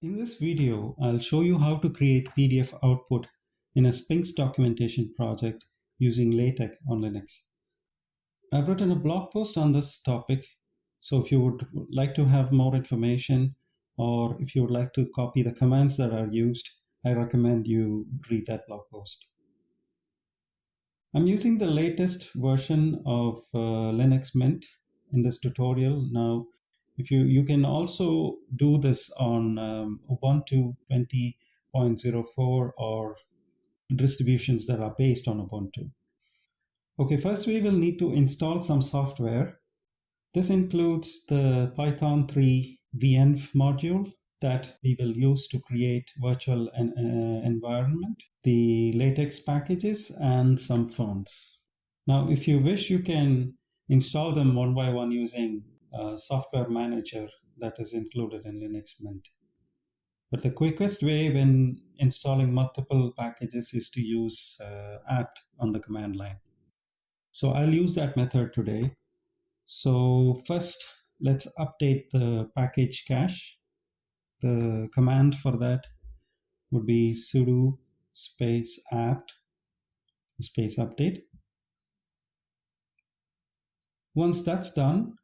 In this video, I'll show you how to create PDF output in a Sphinx documentation project using LaTeX on Linux. I've written a blog post on this topic, so if you would like to have more information or if you would like to copy the commands that are used, I recommend you read that blog post. I'm using the latest version of uh, Linux Mint in this tutorial. Now, if you you can also do this on um, ubuntu 20.04 or distributions that are based on ubuntu. Okay first we will need to install some software. This includes the python 3 venv module that we will use to create virtual en uh, environment the latex packages and some fonts. Now if you wish you can install them one by one using software manager that is included in Linux Mint. But the quickest way when installing multiple packages is to use uh, apt on the command line. So I'll use that method today. So first, let's update the package cache. The command for that would be sudo space apt space update. Once that's done,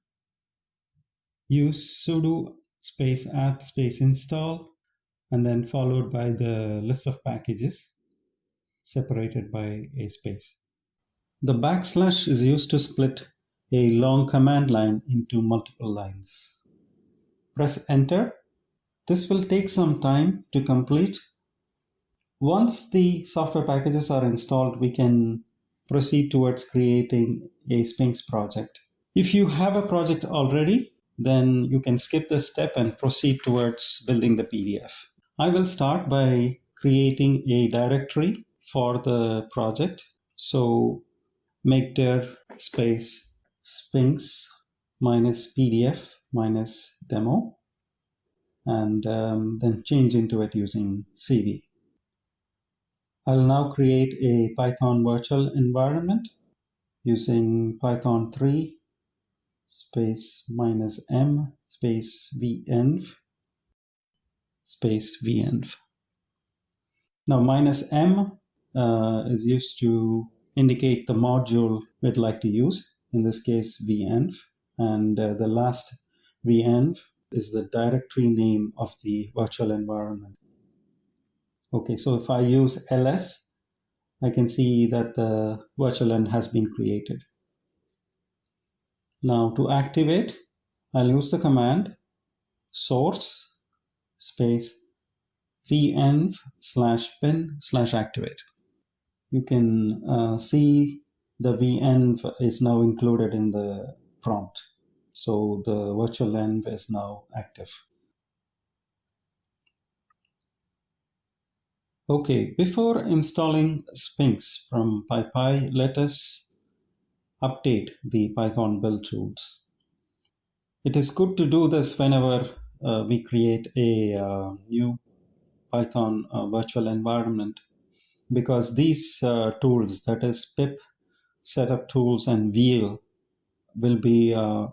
use sudo space apt space install and then followed by the list of packages separated by a space. The backslash is used to split a long command line into multiple lines. Press enter. This will take some time to complete. Once the software packages are installed, we can proceed towards creating a Sphinx project. If you have a project already, then you can skip this step and proceed towards building the PDF. I will start by creating a directory for the project. So make dir space sphinx minus pdf minus demo and um, then change into it using cd. I'll now create a Python virtual environment using Python 3 space minus m space venv space venv. Now minus m uh, is used to indicate the module we'd like to use, in this case venv, and uh, the last venv is the directory name of the virtual environment. Okay, so if I use ls, I can see that the virtual end has been created. Now to activate, I'll use the command source space venv slash bin slash activate. You can uh, see the venv is now included in the prompt. So the virtual env is now active. Okay, before installing Sphinx from PyPI, let us update the Python build tools. It is good to do this whenever uh, we create a uh, new Python uh, virtual environment because these uh, tools, that is pip, setup tools, and wheel, will be uh,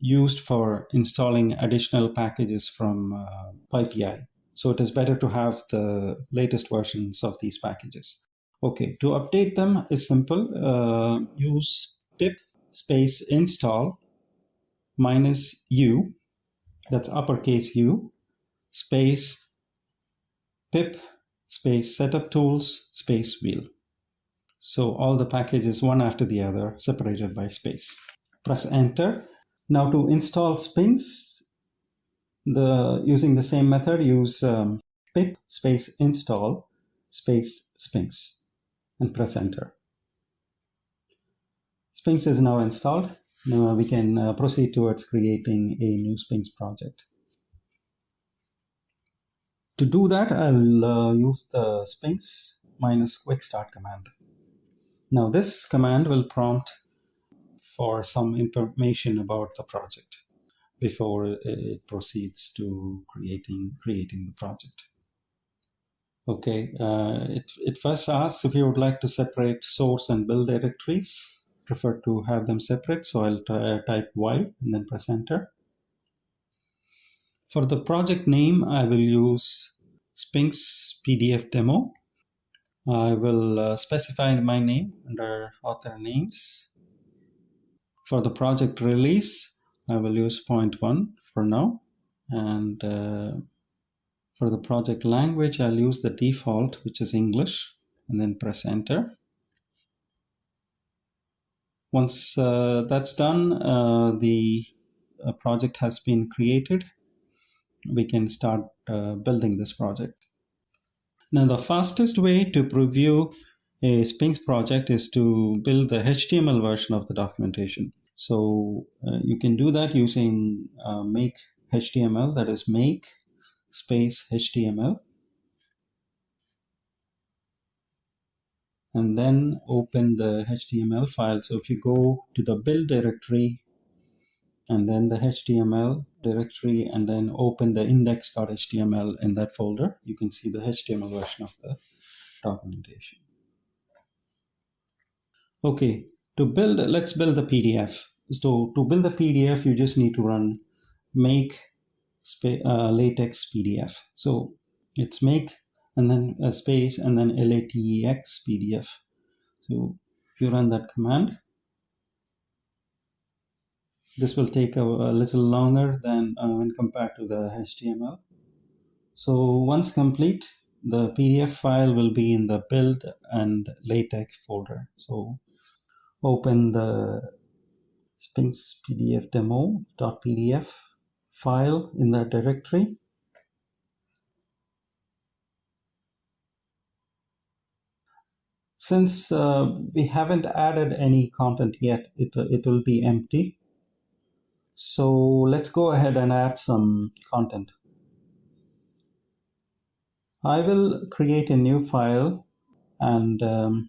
used for installing additional packages from uh, PyPI. So it is better to have the latest versions of these packages. Okay, to update them is simple. Uh, use pip space install minus u, that's uppercase u, space pip space setup tools space wheel. So all the packages one after the other separated by space. Press enter. Now to install Sphinx, the using the same method, use um, pip space install space Sphinx and press enter. Sphinx is now installed. Now we can uh, proceed towards creating a new Sphinx project. To do that, I'll uh, use the Sphinx minus quick start command. Now this command will prompt for some information about the project before it proceeds to creating creating the project. Okay, uh, it, it first asks if you would like to separate source and build directories. Prefer to have them separate, so I'll type Y and then press enter. For the project name, I will use Sphinx PDF demo. I will uh, specify my name under author names. For the project release, I will use point one for now. And uh, for the project language, I'll use the default, which is English, and then press enter. Once uh, that's done, uh, the uh, project has been created. We can start building this project. Now, the fastest way to preview a Sphinx project is to build the HTML version of the documentation. So uh, you can do that using uh, make HTML, that is make space HTML. And then open the HTML file. So if you go to the build directory and then the HTML directory and then open the index.html in that folder, you can see the HTML version of the documentation. Okay, to build, let's build the PDF. So to build the PDF, you just need to run make uh, latex PDF. So it's make and then a space and then latex PDF. So you run that command, this will take a, a little longer than uh, when compared to the HTML. So once complete, the PDF file will be in the build and latex folder. So open the Sphinx PDF demo.pdf file in that directory. Since uh, we haven't added any content yet, it, it will be empty. So let's go ahead and add some content. I will create a new file and um,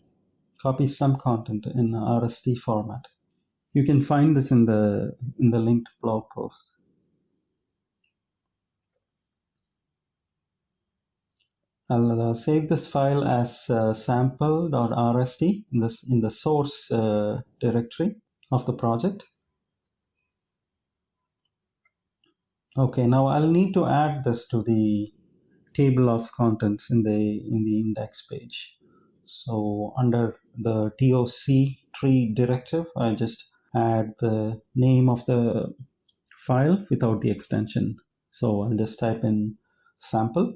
copy some content in RST format. You can find this in the in the linked blog post. I'll uh, save this file as uh, sample.rst in this in the source uh, directory of the project. Okay, now I'll need to add this to the table of contents in the in the index page. So under the TOC tree directive, I just add the name of the file without the extension. So I'll just type in sample.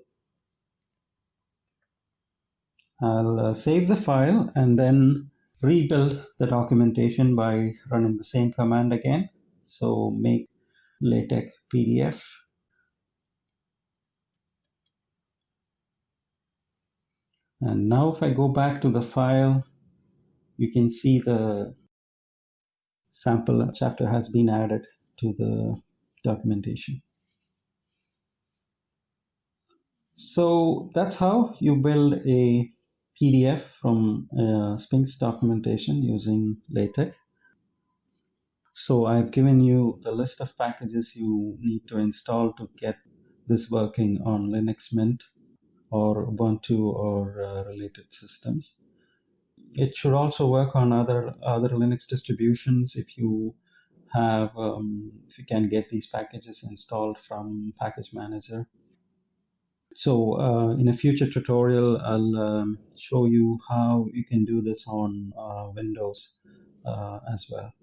I'll uh, save the file and then rebuild the documentation by running the same command again. So make LaTeX PDF. And now if I go back to the file, you can see the sample chapter has been added to the documentation. So that's how you build a PDF from uh, Sphinx documentation using LaTeX. So I've given you the list of packages you need to install to get this working on Linux Mint or Ubuntu or uh, related systems. It should also work on other other Linux distributions if you have um, if you can get these packages installed from Package Manager. So uh, in a future tutorial, I'll um, show you how you can do this on uh, Windows uh, as well.